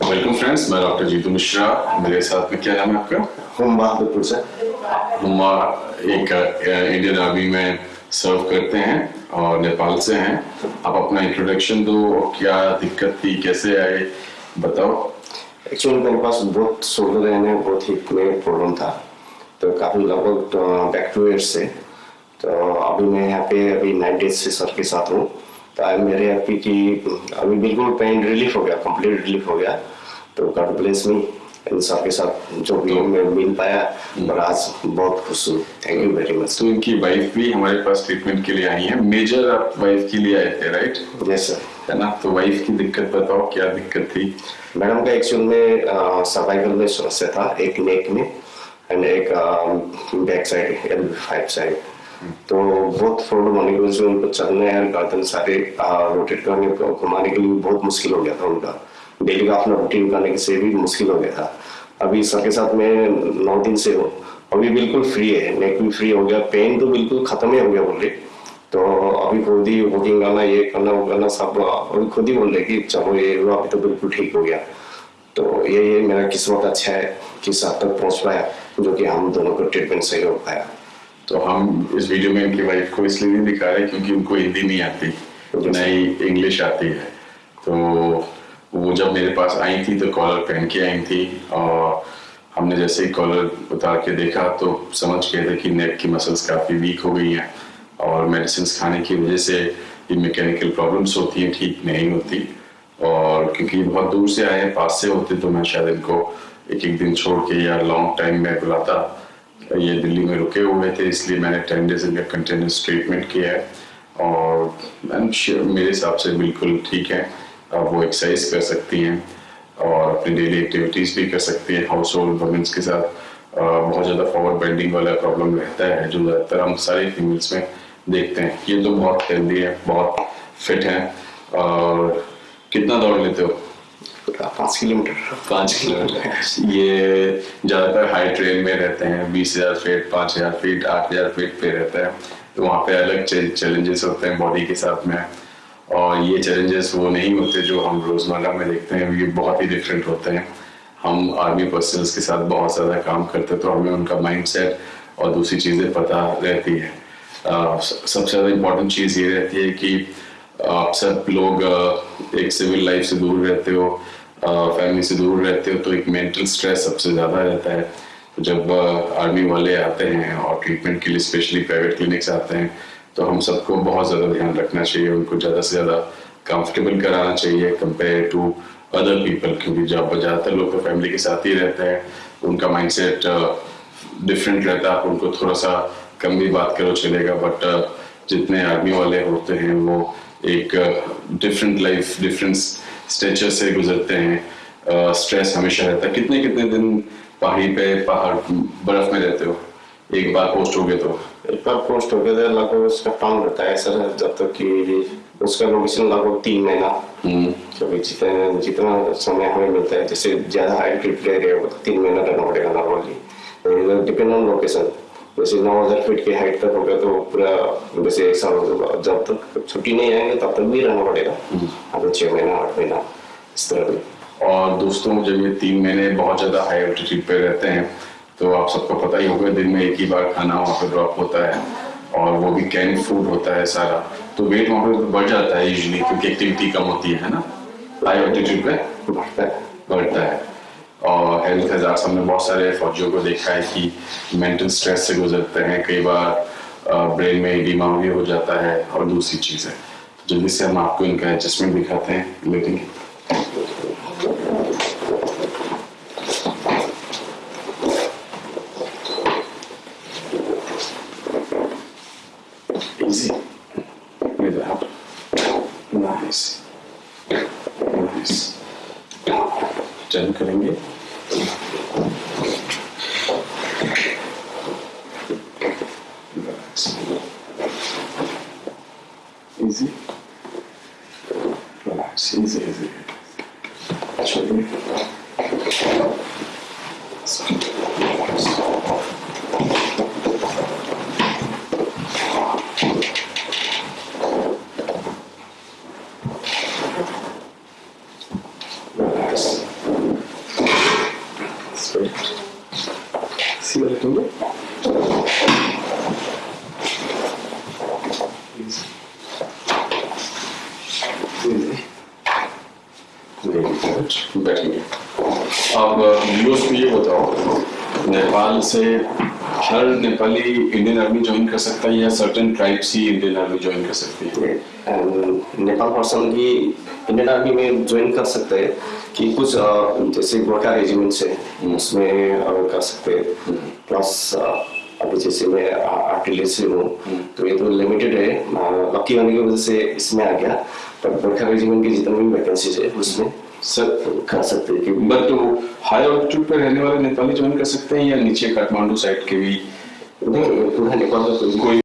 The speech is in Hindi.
वेलकम फ्रेंड्स मैं डॉक्टर जीतू मिश्रा मेरे साथ में क्या नाम है आपका? हम बहादुरपुर से। हुमा एक इंडियन आर्मी में सर्व करते हैं और नेपाल से हैं। आप अपना इंट्रोडक्शन दो क्या दिक्कत थी कैसे आए बताओ। एक्चुअली मेरे पास बहुत शोल्डर रहने बहुत हिप में प्रॉब्लम था। तो काफ़ी लगभग बैक टू ईयर्स से। तो अभी मैं यहाँ पे अभी नाइन डेज़ से सर के साथ हूँ। मेरे अभी की अभी बिल्कुल पेन रिलीफ हो गया कंप्लीट रिलीफ हो गया। तो गॉड ब्लेस मी इन सर के साथ जो भी मैं मिल पाया और आज बहुत खुश हूँ। थैंक यू वेरी मच तो इनकी वाइफ भी हमारे पास ट्रीटमेंट के लिए आई है। मेजर आप वाइफ के लिए आए थे राइट यस सर है ना? तो वाइफ की दिक्कत बताओ क्या दिक्कत थी? मैडम का एक्चुअल में सर्वाइकल में समस्या था एक नेक में एंड एक back side L five side तो बहुत प्रॉब्लम होने की वजह से उनको चलने और गर्दन सारे रोटेट करने को, घुमाने के लिए बहुत मुश्किल हो गया था उनका। डेली का अपना रूटीन करने से भी मुश्किल हो गया था। अभी सर के साथ मैं नौ दिन से हूँ। अभी बिल्कुल फ्री है नेक भी फ्री हो गया पेन तो बिल्कुल खत्म ही हो गया बोल। रहे तो अभी खुद ही वॉकिंग करना, ये करना, वो करना सब अभी खुद ही बोल रहे कि चलो ये हुआ, अभी तो बिल्कुल ठीक हो गया। तो ये ये मेरा किस्मत अच्छा है कि साथ तक पहुँच पाया, जो कि हम दोनों को ट्रीटमेंट सही हो पाया। तो हम इस वीडियो में इनकी वाइफ को इसलिए नहीं दिखा रहे क्योंकि उनको हिंदी नहीं आती न ही इंग्लिश आती है। तो वो जब मेरे पास आई थी तो कॉलर पहन के आई थी और हमने जैसे ही कॉलर उतार के देखा तो समझ गए थे कि नेक की मसल्स काफ़ी वीक हो गई हैं और मेडिसिन खाने की वजह से ये मैकेनिकल प्रॉब्लम्स होती हैं ठीक नहीं होती। और क्योंकि बहुत दूर से आए हैं पास से होते तो मैं शायद इनको एक एक दिन छोड़ के या लॉन्ग टाइम में बुलाता। ये दिल्ली में रुके हुए थे, इसलिए मैंने टेन डेज़ इनका कंटिन्यूस ट्रीटमेंट किया है। और मैम श्योर मेरे हिसाब से बिल्कुल ठीक है। अब वो एक्सरसाइज कर सकती हैं और अपनी डेली एक्टिविटीज़ भी कर सकती हैं। हाउस होल्ड वमेंस के साथ बहुत ज़्यादा फॉरवर्ड बेंडिंग वाला प्रॉब्लम रहता है, जो ज़्यादातर हम सारे फीमेल्स में देखते हैं। ये तो बहुत हेल्दी है, बहुत फिट है। और कितना दौड़ लेते हो? पाँच किलोमीटर। पाँच किलोमीटर। ये ज़्यादातर हाई ट्रेन में रहते हैं, बीस हज़ार फीट पाँच हज़ार फीट आठ हज़ार फीट पे रहता है। तो वहाँ पे अलग चैलेंजेस होते हैं बॉडी के साथ में। और ये चैलेंजेस वो नहीं होते जो हम रोज़मर्रा में देखते हैं, ये बहुत ही डिफरेंट होते हैं। हम आर्मी पर्सनल्स के साथ बहुत ज़्यादा काम करते तो हमें उनका माइंड और दूसरी चीज़ें पता रहती है। सबसे ज़्यादा इम्पोर्टेंट चीज़ ये रहती है कि आप सब लोग एक सिविल लाइफ से दूर रहते हो फैमिली से दूर रहते हो तो एक मेंटल स्ट्रेस सबसे ज़्यादा रहता है। तो जब आर्मी वाले आते हैं और ट्रीटमेंट के लिए स्पेशली प्राइवेट क्लिनिक्स आते हैं तो हम सबको बहुत ज़्यादा ध्यान रखना चाहिए, उनको ज़्यादा से ज़्यादा कंफर्टेबल कराना चाहिए कंपेयर टू अदर पीपल क्योंकि जब ज़्यादातर लोग तो फैमिली के साथ ही रहते हैं, उनका माइंडसेट डिफरेंट रहता है आप उनको थोड़ा सा कम भी बात करो चलेगा बट जितने आर्मी वाले होते हैं, वो एक डिफरेंट लाइफ डिफरेंट स्टेचर से गुजरते हैं। स्ट्रेस हमेशा रहता है। कितने कितने दिन पहाड़ी पे पहाड़ बर्फ़ में रहते हो? एक बार पोस्ट हो गए तो। एक बार पोस्ट हो गया था लगभग उसका टाइम रहता है सर जब तक कि उसका लोकेशन लगभग तीन महीना। क्योंकि जितना जितना समय हमें मिलता है जैसे ज़्यादा हाई ट्रिप ले रहे हो तो तीन महीना रहना पड़ेगा नॉर्मली डिपेंड ऑन लोकेशन जैसे नौ हज़ार फीट की हाइट तक हो गया तो पूरा जैसे एक साल जब तक छुट्टी नहीं आएँगे तब तक भी रहना पड़ेगा। अभी छह महीना आठ महीना इस तरह भी। और दोस्तों जब ये तीन महीने बहुत ज़्यादा हाई एल्टीट्यूड पे रहते हैं तो आप सबको पता ही होगा दिन में एक ही बार खाना वहाँ पे ड्रॉप होता है और वो भी कैन फ़ूड होता है सारा। तो वेट वहाँ पे बढ़ जाता है यूजली क्योंकि एक्टिविटी कम होती है ना? हाई एल्टीट्यूड पे बढ़ता है। बढ़ता है। और हेल्थ हज़ार हमने बहुत सारे फौजियों को देखा है कि मेंटल स्ट्रेस से गुजरते हैं, कई बार ब्रेन में एडिमा भी हो जाता है और दूसरी चीज़ है। तो जल्दी से हम आपको इनका एडजस्टमेंट दिखाते हैं लेकिन nice nice टर्न करेंगे Easy. Relax. Easy, easy. Actually. Relax. Siertun. Easy. Easy. बैठेंगे अब न्यूज़ में ये बताओ नेपाल से हर नेपाली इंडियन आर्मी ज्वाइन कर सकता है या सर्टेन ट्राइब्स ही इंडियन आर्मी ज्वाइन कर सकती है? नेपाल पर्सन की इंडियन आर्मी में ज्वाइन कर सकते हैं कि कुछ जैसे गोरखा रेजिमेंट है उसमें अ, कर सकते हैं। प्लस अभी जैसे मैं आर्टिलरी से हूँ तो ये तो लिमिटेड है। लकी होने की वजह से इसमें आ गया। पर गोरखा रेजिमेंट की जितनी भी वैकेंसीज है उसमें सर कर सकते हैं। क्योंकि बट हाई ऑल्टीट्यूड पर रहने वाले नेपाली ज्वाइन कर सकते हैं या नीचे काठमांडू साइड के भी। उधर पूरा नेपाल कोई कोई